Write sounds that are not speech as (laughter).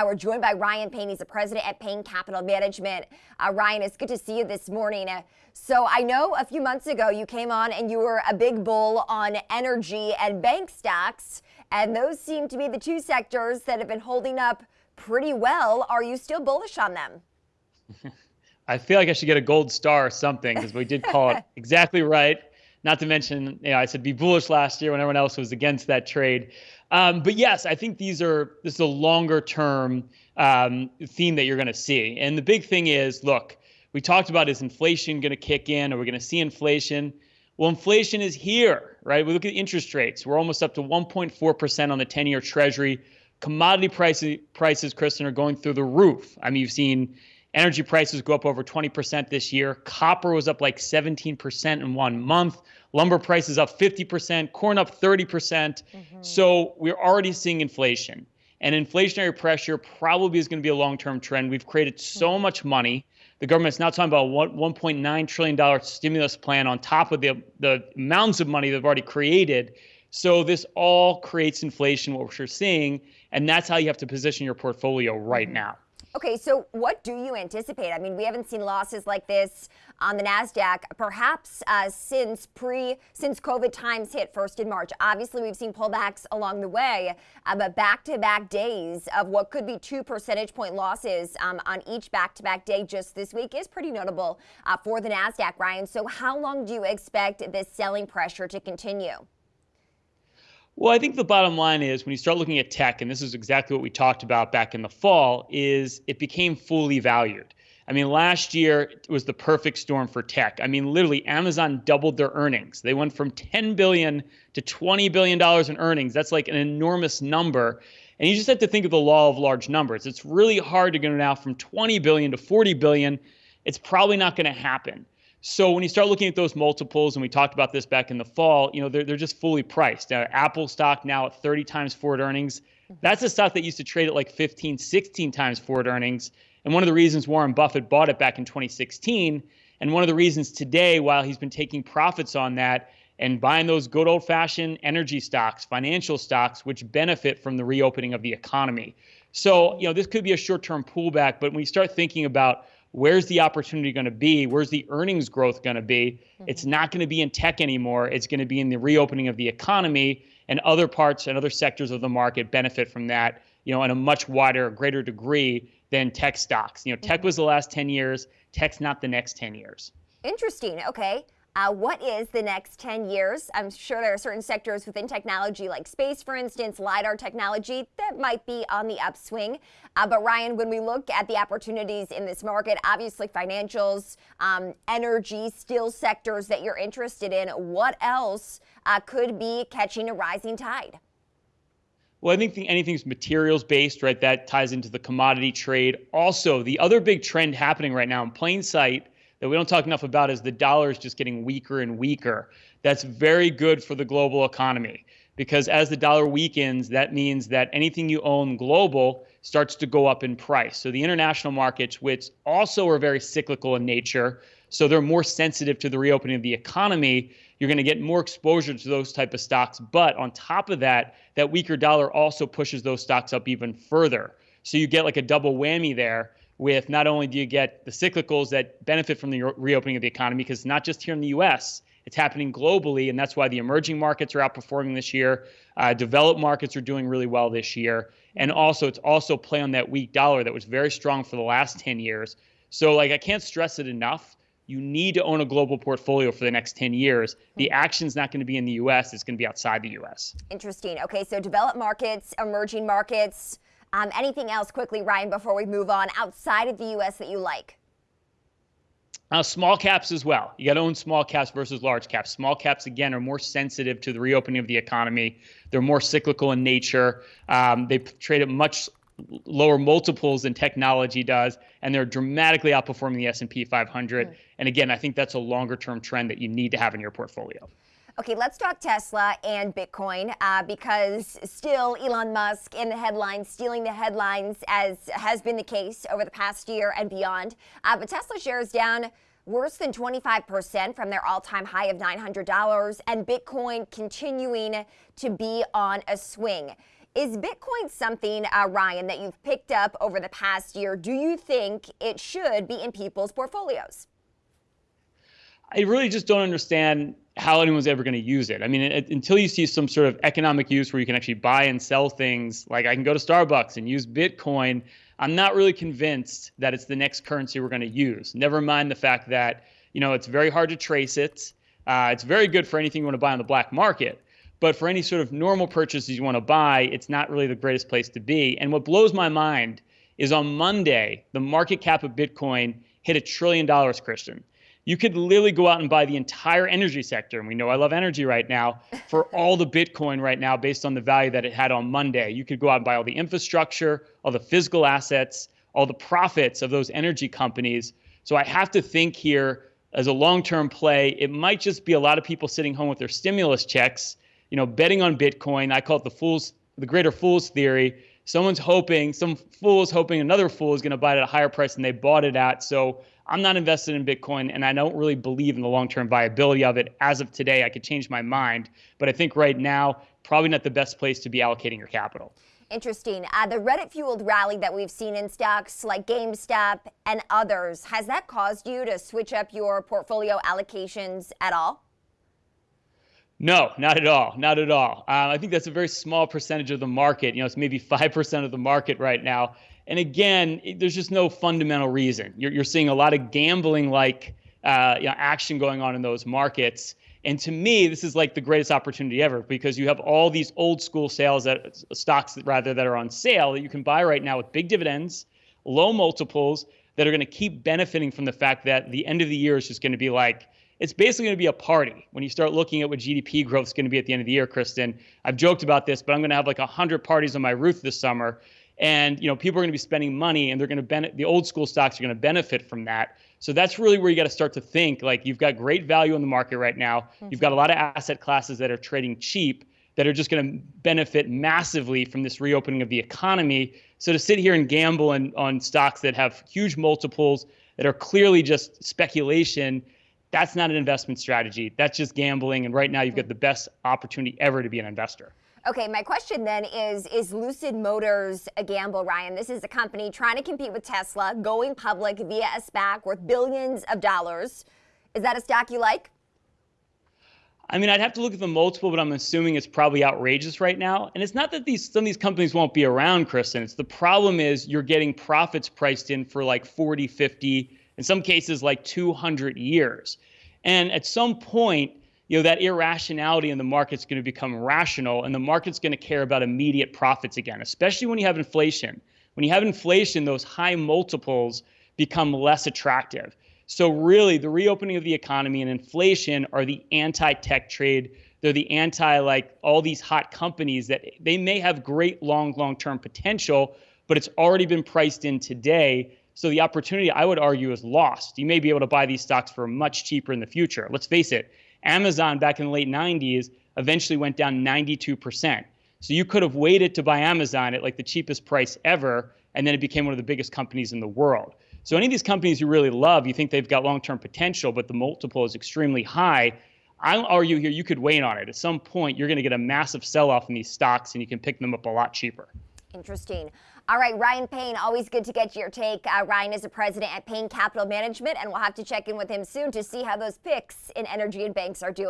We're joined by Ryan Payne. He's the president at Payne Capital Management. Uh, Ryan, it's good to see you this morning. Uh, so I know a few months ago you came on and you were a big bull on energy and bank stocks, and those seem to be the two sectors that have been holding up pretty well. Are you still bullish on them? (laughs) I feel like I should get a gold star or something because we did call it (laughs) exactly right. Not to mention, you know, I said be bullish last year when everyone else was against that trade. Um, but yes, I think these are this is a longer term um, theme that you're going to see. And the big thing is, look, we talked about is inflation going to kick in? Are we going to see inflation? Well, inflation is here, right? We look at interest rates. We're almost up to 1.4% on the 10-year Treasury. Commodity prices, prices, Kristen, are going through the roof. I mean, you've seen energy prices go up over 20% this year. Copper was up like 17% in one month. Lumber prices up 50%, corn up 30%. percent mm hmm So we're already seeing inflation. And inflationary pressure probably is going to be a long term trend. We've created so mm-hmm. much money. The government's now talking about a $1.9 trillion stimulus plan on top of the, the amounts of money they've already created. So this all creates inflation, what we're seeing. And that's how you have to position your portfolio right mm-hmm. now. Okay, so what do you anticipate? I mean, we haven't seen losses like this on the Nasdaq, perhaps uh, since pre since COVID times hit first in March. Obviously, we've seen pullbacks along the way, uh, but back-to-back days of what could be two percentage point losses um, on each back-to-back day just this week is pretty notable uh, for the Nasdaq, Ryan. So, how long do you expect this selling pressure to continue? Well, I think the bottom line is when you start looking at tech, and this is exactly what we talked about back in the fall, is it became fully valued. I mean, last year was the perfect storm for tech. I mean, literally, Amazon doubled their earnings. They went from 10 billion to 20 billion dollars in earnings. That's like an enormous number. And you just have to think of the law of large numbers. It's really hard to go now from 20 billion to 40 billion. It's probably not going to happen. So when you start looking at those multiples, and we talked about this back in the fall, you know they're they're just fully priced. Uh, Apple stock now at 30 times forward earnings. Mm-hmm. That's a stock that used to trade at like 15, 16 times forward earnings. And one of the reasons Warren Buffett bought it back in 2016, and one of the reasons today, while he's been taking profits on that and buying those good old fashioned energy stocks, financial stocks, which benefit from the reopening of the economy. So, you know, this could be a short term pullback, but when you start thinking about where's the opportunity going to be? Where's the earnings growth going to be? Mm-hmm. It's not going to be in tech anymore. It's going to be in the reopening of the economy, and other parts and other sectors of the market benefit from that, you know, in a much wider, greater degree than tech stocks. You know, tech mm-hmm. was the last 10 years, tech's not the next 10 years. Interesting. Okay. Uh, what is the next 10 years? I'm sure there are certain sectors within technology, like space, for instance, LIDAR technology, that might be on the upswing. Uh, but Ryan, when we look at the opportunities in this market, obviously financials, um, energy, steel sectors that you're interested in, what else uh, could be catching a rising tide? Well, I think anything's materials based, right? That ties into the commodity trade. Also, the other big trend happening right now in plain sight that we don't talk enough about is the dollar is just getting weaker and weaker. That's very good for the global economy because as the dollar weakens, that means that anything you own global starts to go up in price. So the international markets, which also are very cyclical in nature, so they're more sensitive to the reopening of the economy, you're going to get more exposure to those type of stocks. But on top of that, that weaker dollar also pushes those stocks up even further. So you get like a double whammy there with not only do you get the cyclicals that benefit from the reopening of the economy, because it's not just here in the US, it's happening globally, and that's why the emerging markets are outperforming this year. Uh, developed markets are doing really well this year, and also it's also play on that weak dollar that was very strong for the last 10 years. So, like, I can't stress it enough. You need to own a global portfolio for the next 10 years. The hmm. action's not going to be in the US, it's going to be outside the US. Interesting. Okay, so developed markets, emerging markets, um, anything else quickly, Ryan, before we move on outside of the U.S. that you like? Uh, small caps as well. You got to own small caps versus large caps. Small caps, again, are more sensitive to the reopening of the economy. They're more cyclical in nature. Um, they trade at much lower multiples than technology does, and they're dramatically outperforming the S&P 500. Mm. And again, I think that's a longer-term trend that you need to have in your portfolio. Okay, let's talk Tesla and Bitcoin uh, because still Elon Musk in the headlines, stealing the headlines as has been the case over the past year and beyond. Uh, but Tesla shares down worse than 25% from their all time high of $900, and Bitcoin continuing to be on a swing. Is Bitcoin something, uh, Ryan, that you've picked up over the past year? Do you think it should be in people's portfolios? I really just don't understand how anyone's ever going to use it. I mean, it, until you see some sort of economic use where you can actually buy and sell things, like I can go to Starbucks and use Bitcoin, I'm not really convinced that it's the next currency we're going to use. Never mind the fact that, you know, it's very hard to trace it. Uh, it's very good for anything you want to buy on the black market. But for any sort of normal purchases you want to buy, it's not really the greatest place to be. And what blows my mind is on Monday, the market cap of Bitcoin hit a trillion dollars, Kristen you could literally go out and buy the entire energy sector. And we know I love energy right now (laughs) for all the Bitcoin right now based on the value that it had on Monday. You could go out and buy all the infrastructure, all the physical assets, all the profits of those energy companies. So I have to think here as a long-term play, it might just be a lot of people sitting home with their stimulus checks, you know, betting on Bitcoin. I call it the fools, the greater fools theory. Someone's hoping, some fool is hoping another fool is going to buy it at a higher price than they bought it at. So I'm not invested in Bitcoin and I don't really believe in the long term viability of it. As of today, I could change my mind. But I think right now, probably not the best place to be allocating your capital. Interesting. Uh, the Reddit fueled rally that we've seen in stocks like GameStop and others, has that caused you to switch up your portfolio allocations at all? No, not at all. Not at all. Um, I think that's a very small percentage of the market. You know, it's maybe 5% of the market right now. And again, there's just no fundamental reason. You're, you're seeing a lot of gambling like uh, you know, action going on in those markets. And to me, this is like the greatest opportunity ever because you have all these old school sales that stocks rather that are on sale that you can buy right now with big dividends, low multiples that are going to keep benefiting from the fact that the end of the year is just going to be like it's basically going to be a party when you start looking at what GDP growth is going to be at the end of the year, Kristen. I've joked about this, but I'm going to have like 100 parties on my roof this summer and you know people are going to be spending money and they're going to benefit the old school stocks are going to benefit from that so that's really where you got to start to think like you've got great value in the market right now mm-hmm. you've got a lot of asset classes that are trading cheap that are just going to benefit massively from this reopening of the economy so to sit here and gamble on, on stocks that have huge multiples that are clearly just speculation that's not an investment strategy that's just gambling and right now you've got the best opportunity ever to be an investor Okay, my question then is Is Lucid Motors a gamble, Ryan? This is a company trying to compete with Tesla, going public via a SPAC worth billions of dollars. Is that a stock you like? I mean, I'd have to look at the multiple, but I'm assuming it's probably outrageous right now. And it's not that these some of these companies won't be around, Kristen. It's the problem is you're getting profits priced in for like 40, 50, in some cases like 200 years. And at some point, you know, that irrationality in the market's going to become rational and the market's going to care about immediate profits again, especially when you have inflation. When you have inflation, those high multiples become less attractive. So really, the reopening of the economy and inflation are the anti-tech trade. They're the anti like all these hot companies that they may have great long long-term potential, but it's already been priced in today. So the opportunity, I would argue, is lost. You may be able to buy these stocks for much cheaper in the future. Let's face it, Amazon back in the late 90s eventually went down 92%. So you could have waited to buy Amazon at like the cheapest price ever, and then it became one of the biggest companies in the world. So any of these companies you really love, you think they've got long-term potential, but the multiple is extremely high. I'll argue here you could wait on it. At some point, you're going to get a massive sell-off in these stocks, and you can pick them up a lot cheaper. Interesting. All right, Ryan Payne, always good to get your take. Uh, Ryan is a president at Payne Capital Management, and we'll have to check in with him soon to see how those picks in energy and banks are doing.